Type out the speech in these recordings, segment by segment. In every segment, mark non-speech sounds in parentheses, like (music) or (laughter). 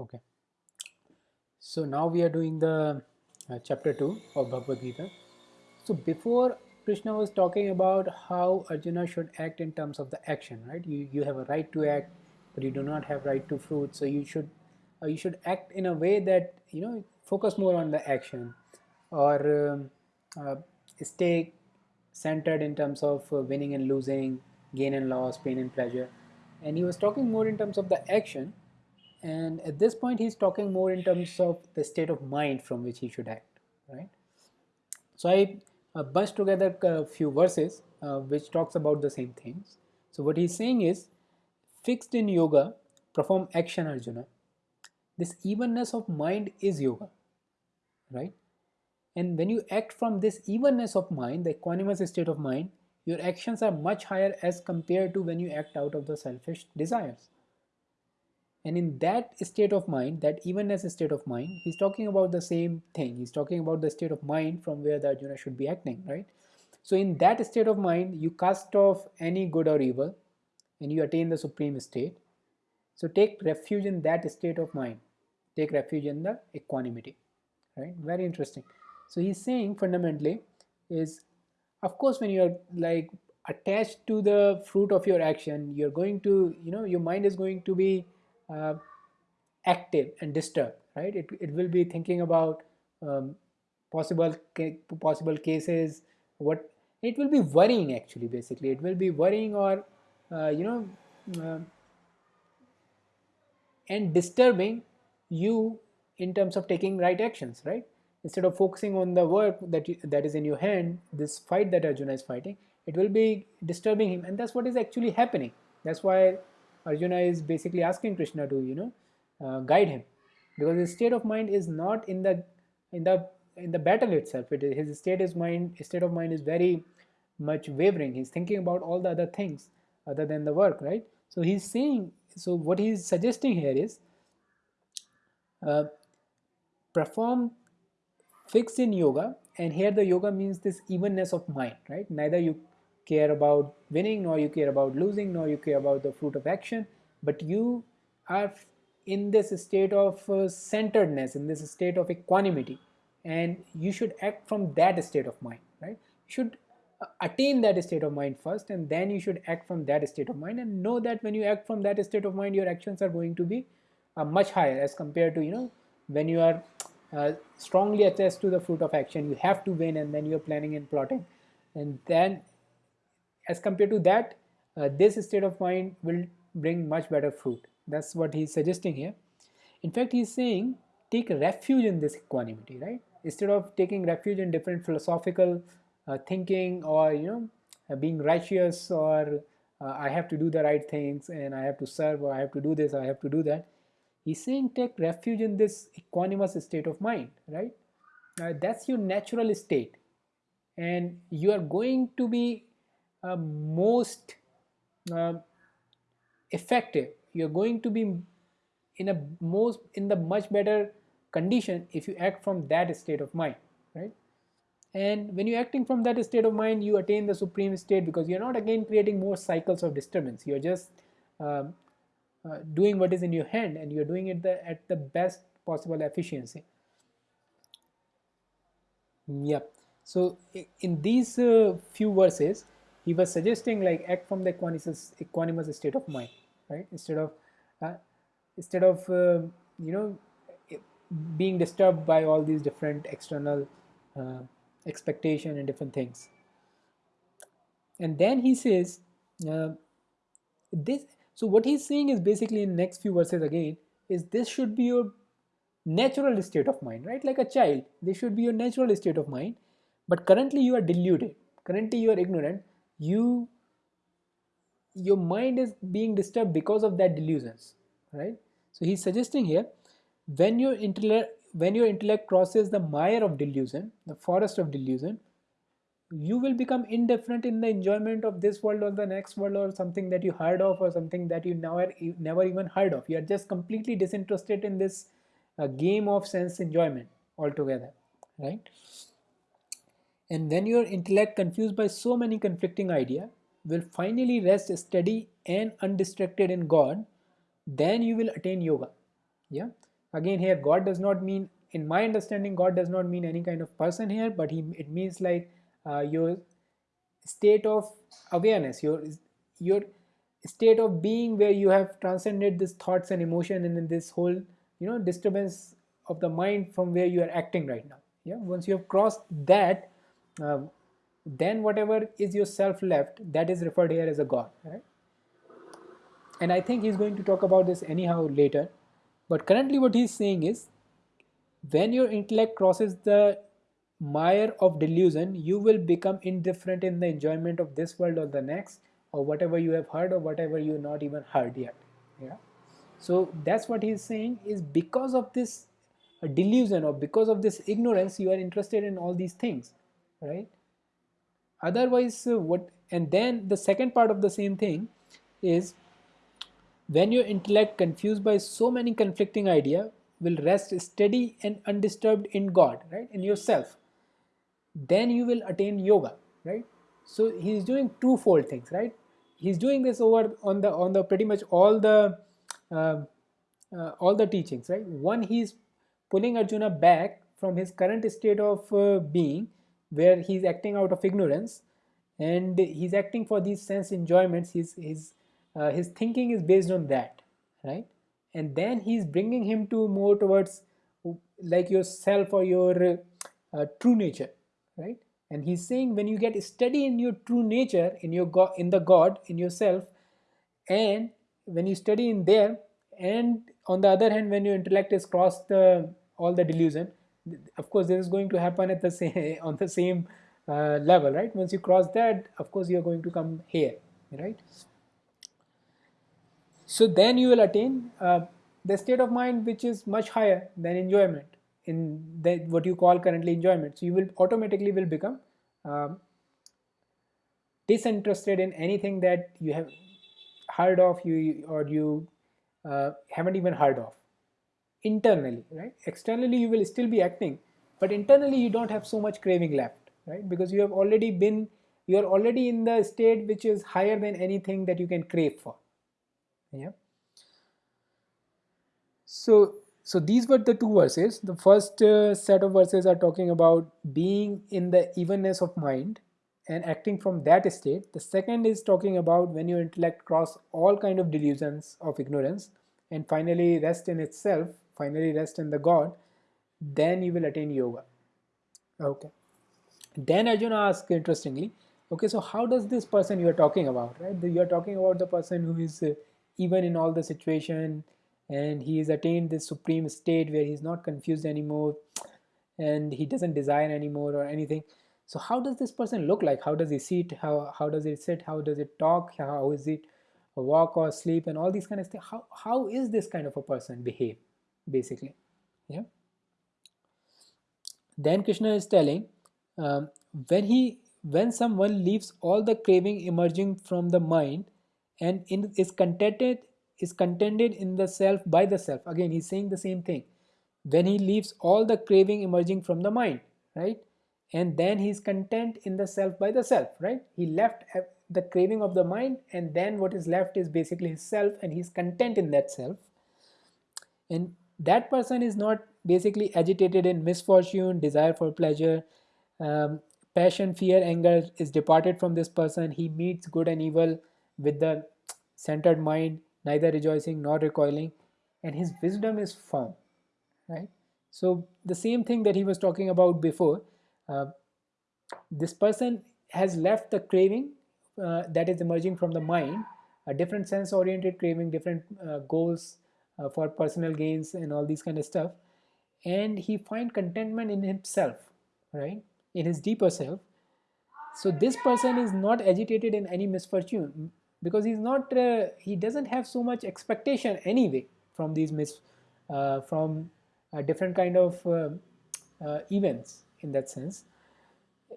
Okay. So now we are doing the uh, chapter 2 of Bhagavad Gita. So before Krishna was talking about how Arjuna should act in terms of the action, right? You you have a right to act, but you do not have right to fruit. So you should uh, you should act in a way that you know focus more on the action, or um, uh, stay centered in terms of uh, winning and losing, gain and loss, pain and pleasure. And he was talking more in terms of the action and at this point he's talking more in terms of the state of mind from which he should act right? So i uh, bunched together a few verses uh, which talks about the same things. So what he's saying is fixed in yoga perform action arjuna. This evenness of mind is yoga right? And when you act from this evenness of mind the equanimous state of mind your actions are much higher as compared to when you act out of the selfish desires and in that state of mind, that evenness state of mind, he's talking about the same thing. He's talking about the state of mind from where the Arjuna should be acting, right? So in that state of mind, you cast off any good or evil and you attain the supreme state. So take refuge in that state of mind. Take refuge in the equanimity, right? Very interesting. So he's saying fundamentally is, of course, when you're like attached to the fruit of your action, you're going to, you know, your mind is going to be uh, active and disturbed right? It, it will be thinking about um, possible possible cases what it will be worrying actually basically. It will be worrying or uh, you know uh, and disturbing you in terms of taking right actions right? Instead of focusing on the work that you, that is in your hand this fight that arjuna is fighting it will be disturbing him. And that's what is actually happening. That's why Arjuna is basically asking Krishna to you know uh, guide him. Because his state of mind is not in the in the in the battle itself. It is, his state is mind state of mind is very much wavering. He's thinking about all the other things other than the work right? So he's saying so what he's suggesting here is uh, perform fixed in yoga and here the yoga means this evenness of mind right? Neither you care about winning nor you care about losing nor you care about the fruit of action but you are in this state of uh, centeredness in this state of equanimity and you should act from that state of mind right? You should uh, attain that state of mind first and then you should act from that state of mind and know that when you act from that state of mind your actions are going to be uh, much higher as compared to you know when you are uh, strongly attached to the fruit of action you have to win and then you're planning and plotting and then as compared to that uh, this state of mind will bring much better fruit. That's what he's suggesting here. In fact he's saying take refuge in this equanimity right? Instead of taking refuge in different philosophical uh, thinking or you know uh, being righteous or uh, I have to do the right things and I have to serve or I have to do this I have to do that. He's saying take refuge in this equanimous state of mind right? Uh, that's your natural state. And you are going to be uh, most uh, effective. You're going to be in a most in the much better condition if you act from that state of mind right? And when you're acting from that state of mind you attain the supreme state because you're not again creating more cycles of disturbance. You're just um, uh, doing what is in your hand and you're doing it the, at the best possible efficiency. Yep. So in these uh, few verses he was suggesting like act from the equanimous, equanimous state of mind right? Instead of uh, instead of uh, you know being disturbed by all these different external uh, expectation and different things. And then he says uh, this so what he's saying is basically in next few verses again is this should be your natural state of mind right? Like a child this should be your natural state of mind but currently you are deluded. Currently you are ignorant you your mind is being disturbed because of that delusions right? So he's suggesting here when your intellect when your intellect crosses the mire of delusion the forest of delusion you will become indifferent in the enjoyment of this world or the next world or something that you heard of or something that you never never even heard of. You are just completely disinterested in this uh, game of sense enjoyment altogether right and when your intellect confused by so many conflicting ideas will finally rest steady and undistracted in God, then you will attain yoga. Yeah. again here God does not mean in my understanding God does not mean any kind of person here but he it means like uh, your state of awareness your your state of being where you have transcended this thoughts and emotion and this whole you know disturbance of the mind from where you are acting right now yeah once you have crossed that uh, then whatever is yourself left that is referred here as a god right? And i think he's going to talk about this anyhow later. But currently what he's saying is when your intellect crosses the mire of delusion you will become indifferent in the enjoyment of this world or the next or whatever you have heard or whatever you not even heard yet yeah? So that's what he's saying is because of this delusion or because of this ignorance you are interested in all these things right? Otherwise uh, what and then the second part of the same thing is when your intellect confused by so many conflicting idea will rest steady and undisturbed in god right? In yourself. Then you will attain yoga right? So he's doing twofold things right? He's doing this over on the on the pretty much all the uh, uh, all the teachings right? One he's pulling arjuna back from his current state of uh, being where he's acting out of ignorance and he's acting for these sense enjoyments. His his uh, his thinking is based on that right? And then he's bringing him to more towards like yourself or your uh, true nature right? And he's saying when you get steady in your true nature in your god in the god in yourself and when you study in there and on the other hand when your intellect is crossed the all the delusion of course this is going to happen at the (laughs) same on the same uh, level right? Once you cross that of course you're going to come here right? So then you will attain uh, the state of mind which is much higher than enjoyment in the, what you call currently enjoyment. So you will automatically will become um, disinterested in anything that you have heard of you or you uh, haven't even heard of internally right? Externally you will still be acting but internally you don't have so much craving left right? Because you have already been you are already in the state which is higher than anything that you can crave for yeah? So so these were the two verses. The first uh, set of verses are talking about being in the evenness of mind and acting from that state. The second is talking about when your intellect cross all kind of delusions of ignorance and finally rest in itself finally rest in the god then you will attain yoga. Okay. Then arjuna asks interestingly okay so how does this person you are talking about right? You are talking about the person who is uh, even in all the situation and he has attained this supreme state where he's not confused anymore and he doesn't desire anymore or anything. So how does this person look like? How does he sit? How how does he sit? How does it talk? How is it walk or sleep and all these kind of things? How, how is this kind of a person behave basically. Yeah. Then krishna is telling um, when he when someone leaves all the craving emerging from the mind and in, is contented is contented in the self by the self. Again he's saying the same thing. When he leaves all the craving emerging from the mind right? And then he's content in the self by the self right? He left the craving of the mind and then what is left is basically his self and he's content in that self. And that person is not basically agitated in misfortune desire for pleasure um, passion fear anger is departed from this person. He meets good and evil with the centered mind neither rejoicing nor recoiling and his wisdom is firm right? So the same thing that he was talking about before uh, this person has left the craving uh, that is emerging from the mind a different sense oriented craving different uh, goals uh, for personal gains and all these kind of stuff. And he find contentment in himself right? In his deeper self. So this person is not agitated in any misfortune because he's not uh, he doesn't have so much expectation anyway from these mis uh, from different kind of uh, uh, events in that sense.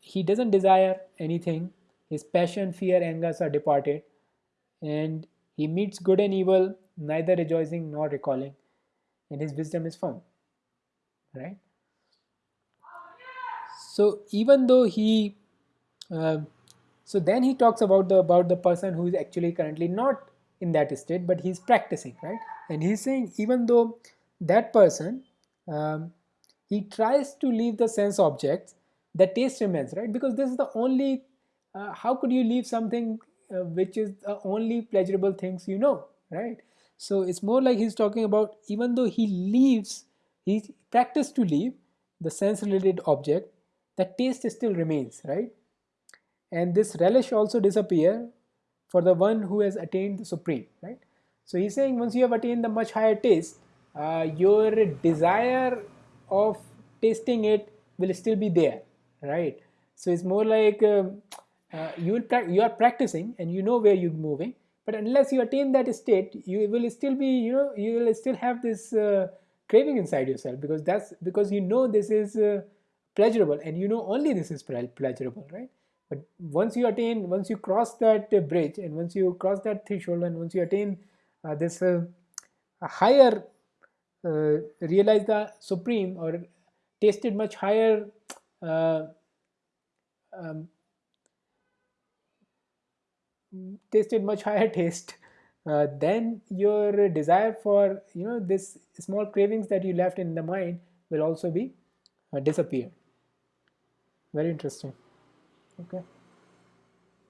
He doesn't desire anything. His passion fear angers are departed. And he meets good and evil neither rejoicing nor recalling. And his wisdom is firm right? So even though he uh, so then he talks about the about the person who is actually currently not in that state but he's practicing right? And he's saying even though that person um, he tries to leave the sense objects the taste remains right? Because this is the only uh, how could you leave something uh, which is the only pleasurable things you know right? So it's more like he's talking about even though he leaves he practiced to leave the sense related object the taste still remains right? And this relish also disappear for the one who has attained the supreme right? So he's saying once you have attained the much higher taste uh, your desire of tasting it will still be there right? So it's more like um, uh, you will you are practicing and you know where you're moving but unless you attain that state you will still be you know you will still have this uh, craving inside yourself because that's because you know this is uh, pleasurable and you know only this is pleasurable right? But once you attain once you cross that uh, bridge and once you cross that threshold and once you attain uh, this uh, higher realize the supreme or tasted much higher um, tasted much (laughs) higher taste uh, then your desire for you know this small cravings that you left in the mind will also be uh, disappear. Very interesting. Okay